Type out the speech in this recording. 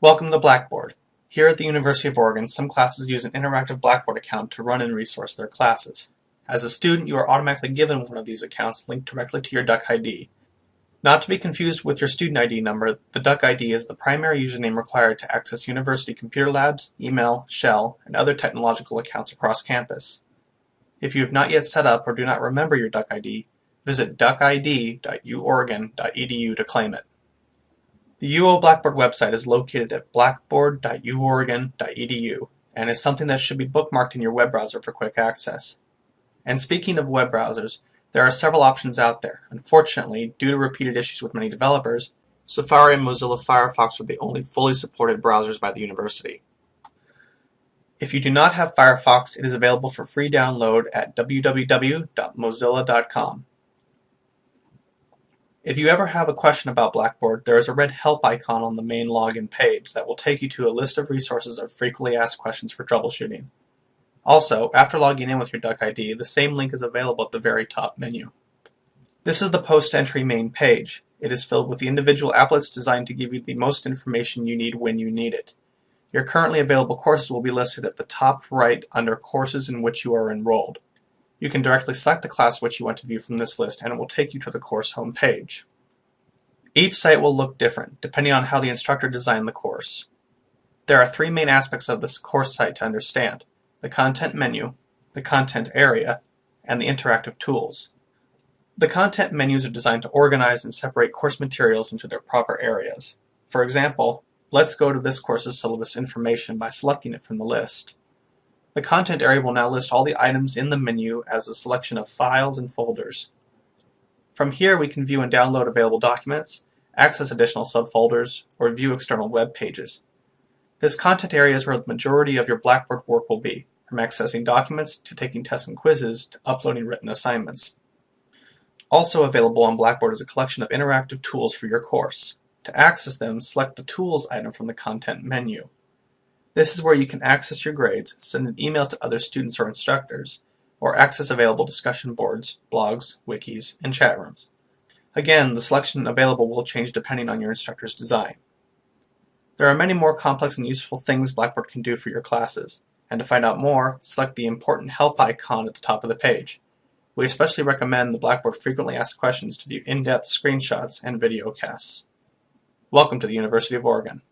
Welcome to Blackboard. Here at the University of Oregon, some classes use an interactive Blackboard account to run and resource their classes. As a student, you are automatically given one of these accounts linked directly to your Duck ID. Not to be confused with your student ID number, the Duck ID is the primary username required to access university computer labs, email, shell, and other technological accounts across campus. If you have not yet set up or do not remember your Duck ID, visit duckid.uoregon.edu to claim it. The UO Blackboard website is located at blackboard.uoregon.edu and is something that should be bookmarked in your web browser for quick access. And speaking of web browsers, there are several options out there. Unfortunately, due to repeated issues with many developers, Safari and Mozilla Firefox are the only fully supported browsers by the university. If you do not have Firefox, it is available for free download at www.mozilla.com. If you ever have a question about Blackboard, there is a red help icon on the main login page that will take you to a list of resources of frequently asked questions for troubleshooting. Also, after logging in with your Duck ID, the same link is available at the very top menu. This is the post-entry main page. It is filled with the individual applets designed to give you the most information you need when you need it. Your currently available courses will be listed at the top right under courses in which you are enrolled. You can directly select the class which you want to view from this list and it will take you to the course home page. Each site will look different, depending on how the instructor designed the course. There are three main aspects of this course site to understand, the content menu, the content area, and the interactive tools. The content menus are designed to organize and separate course materials into their proper areas. For example, let's go to this course's syllabus information by selecting it from the list. The content area will now list all the items in the menu as a selection of files and folders. From here we can view and download available documents, access additional subfolders, or view external web pages. This content area is where the majority of your Blackboard work will be, from accessing documents to taking tests and quizzes to uploading written assignments. Also available on Blackboard is a collection of interactive tools for your course. To access them, select the Tools item from the Content menu. This is where you can access your grades, send an email to other students or instructors, or access available discussion boards, blogs, wikis, and chat rooms. Again, the selection available will change depending on your instructor's design. There are many more complex and useful things Blackboard can do for your classes, and to find out more, select the Important Help icon at the top of the page. We especially recommend the Blackboard Frequently Asked Questions to view in-depth screenshots and video casts. Welcome to the University of Oregon.